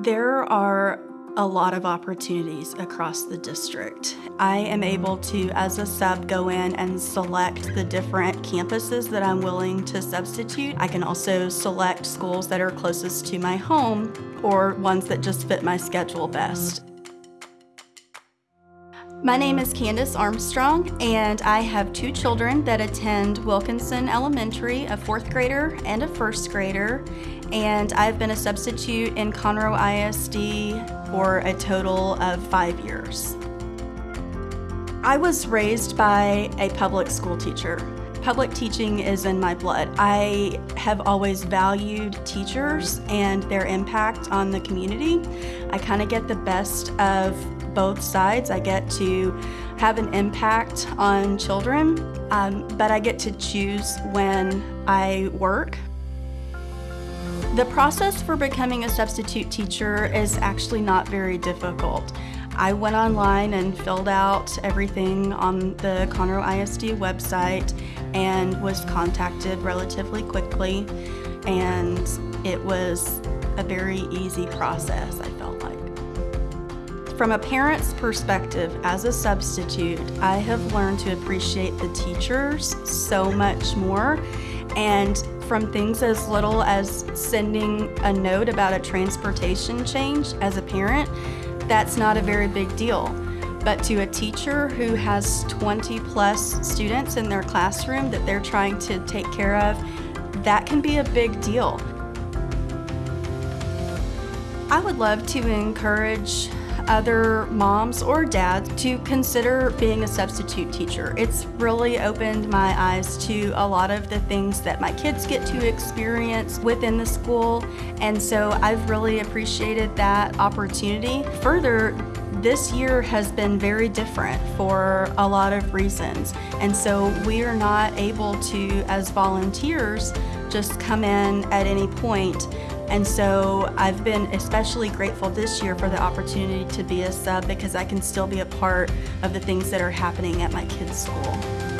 There are a lot of opportunities across the district. I am able to, as a sub, go in and select the different campuses that I'm willing to substitute. I can also select schools that are closest to my home or ones that just fit my schedule best. My name is Candace Armstrong, and I have two children that attend Wilkinson Elementary, a fourth grader and a first grader. And I've been a substitute in Conroe ISD for a total of five years. I was raised by a public school teacher. Public teaching is in my blood. I have always valued teachers and their impact on the community. I kind of get the best of both sides. I get to have an impact on children, um, but I get to choose when I work. The process for becoming a substitute teacher is actually not very difficult. I went online and filled out everything on the Conroe ISD website and was contacted relatively quickly and it was a very easy process, I felt like. From a parent's perspective, as a substitute, I have learned to appreciate the teachers so much more. And from things as little as sending a note about a transportation change as a parent, that's not a very big deal. But to a teacher who has 20 plus students in their classroom that they're trying to take care of, that can be a big deal. I would love to encourage other moms or dads to consider being a substitute teacher. It's really opened my eyes to a lot of the things that my kids get to experience within the school, and so I've really appreciated that opportunity. Further, this year has been very different for a lot of reasons, and so we are not able to, as volunteers, just come in at any point and so I've been especially grateful this year for the opportunity to be a sub because I can still be a part of the things that are happening at my kids' school.